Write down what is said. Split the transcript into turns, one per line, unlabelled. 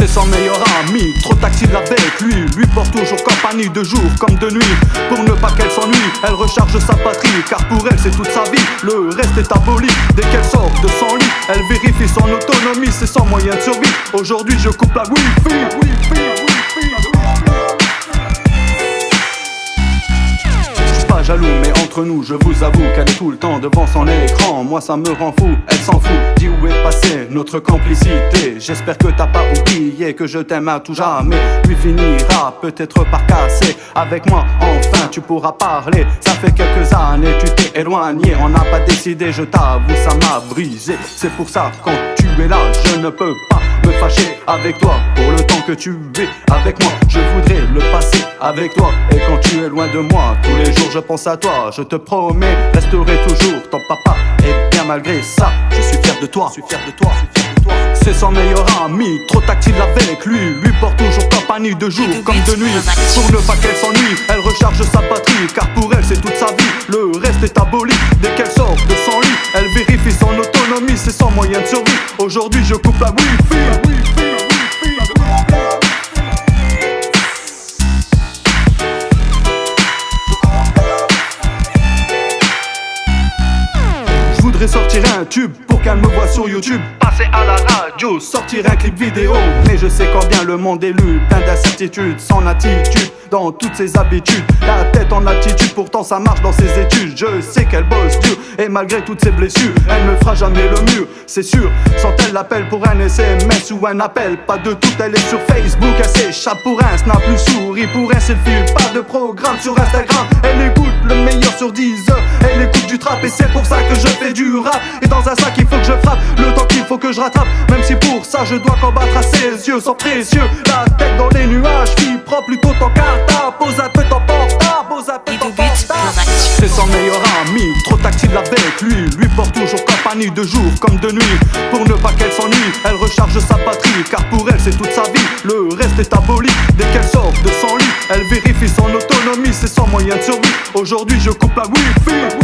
C'est son meilleur ami, trop tactile avec lui. Lui porte toujours compagnie de jour comme de nuit. Pour ne pas qu'elle s'ennuie, elle recharge sa patrie. Car pour elle, c'est toute sa vie. Le reste est aboli. Dès qu'elle sort de son lit, elle vérifie son autonomie. C'est son moyen de survie. Aujourd'hui, je coupe la wifi. wifi, pas entre nous, je vous avoue qu'elle est tout le temps devant son écran. Moi, ça me rend fou, elle s'en fout. Dis où est passée notre complicité? J'espère que t'as pas oublié que je t'aime à tout jamais. Lui finira peut-être par casser. Avec moi, enfin, tu pourras parler. Ça fait quelques années, tu t'es éloigné. On n'a pas décidé, je t'avoue, ça m'a brisé. C'est pour ça, quand tu es là, je ne peux pas me fâcher avec toi pour le temps que tu es avec moi. Je voudrais le passer avec toi. Et quand tu es loin de moi, tous les jours je pense à toi. Je te promets, resterai toujours ton papa. Et bien malgré ça, je suis fier de toi. Je suis fier de toi. C'est son meilleur ami, trop tactile avec lui. Lui porte toujours compagnie de jour comme de nuit. Pour ne pas qu'elle s'ennuie, elle recharge sa batterie. Car pour elle, c'est toute sa vie. Le reste est aboli. Dès qu'elle sort de son lit, elle vérifie son C'est son moyen de survie. Aujourd'hui, je coupe la wifi. Sortir un tube pour qu'elle me voit sur YouTube. Passer à la radio, sortir un clip vidéo. Mais je sais combien le monde est lu, plein d'incertitudes, sans attitude dans toutes ses habitudes. La tête en altitude, pourtant ça marche dans ses études. Je sais qu'elle bosse dur et malgré toutes ses blessures, elle ne fera jamais le mur, c'est sûr. Sans elle l'appel pour un SMS ou un appel, pas de tout, elle est sur Facebook, elle s'échappe pour un snap, plus souris pour un selfie, pas de programme sur Instagram. Elle écoute le meilleur sur 10 heures, elle écoute du trap et c'est pour ça que je fais du rap. Et dans un sac, il faut que je frappe le temps qu'il faut que je rattrape, même si pour ça je dois combattre à ses yeux, sans précieux. La tête dans les nuages, qui prend plutôt ton carte pose un peu ton portable, pose un peu ton C'est son meilleur ami, trop tactile avec lui. Lui porte toujours compagnie de jour comme de nuit. Pour ne pas qu'elle s'ennuie, elle recharge sa patrie. Car pour elle, c'est toute sa vie. Le reste est aboli. Dès qu'elle sort de son lit, elle vérifie son autonomie. C'est son moyen de survie. Aujourd'hui, je coupe la wifi.